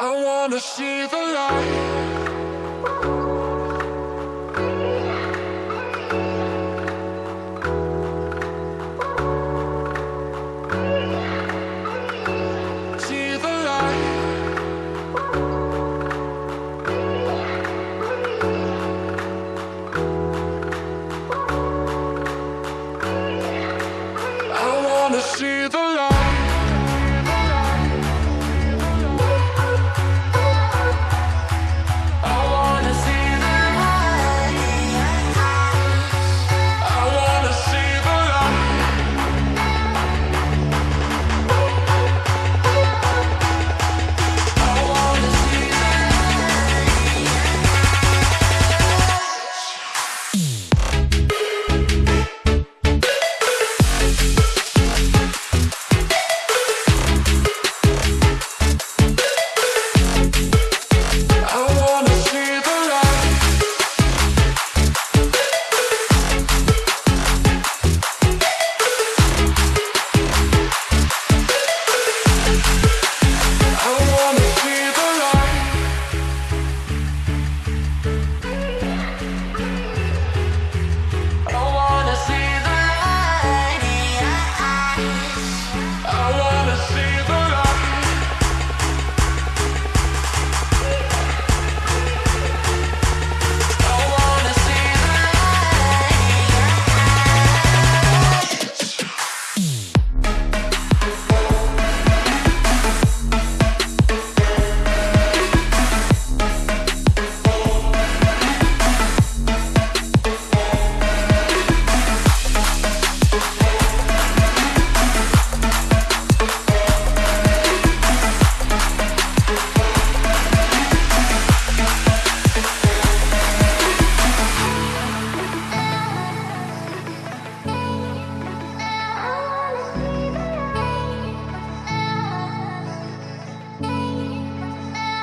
I wanna see the light.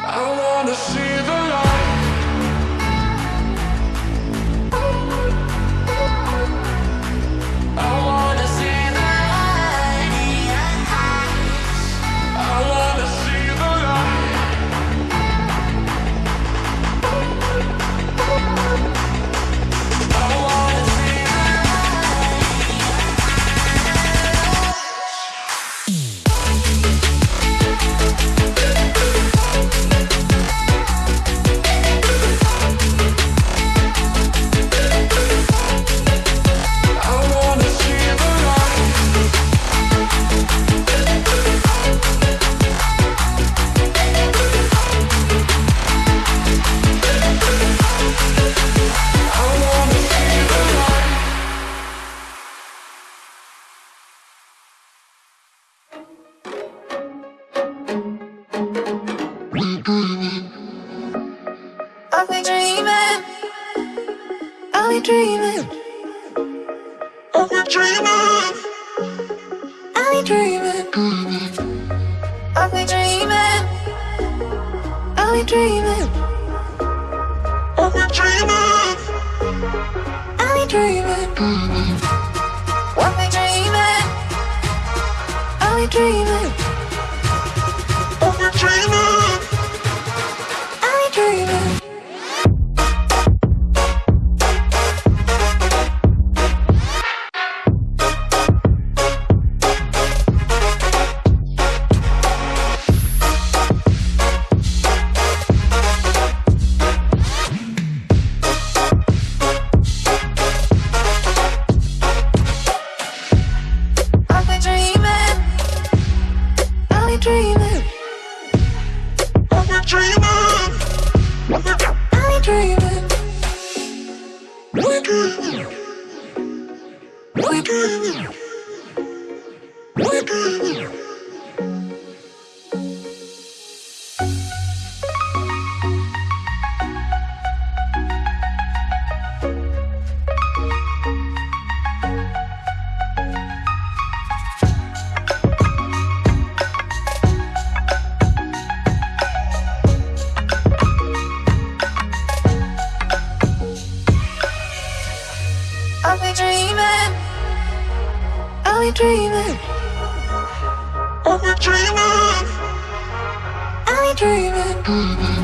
I wanna see the Are we dreaming? Are we dreaming? Are we dreaming? Are we dreaming? Are we dreaming? Are we dreaming? Are we dreaming? Are we dreaming? Are we dreaming? dreamer. I'm a dreamer. dreaming? Are we dreaming? Are we dreaming?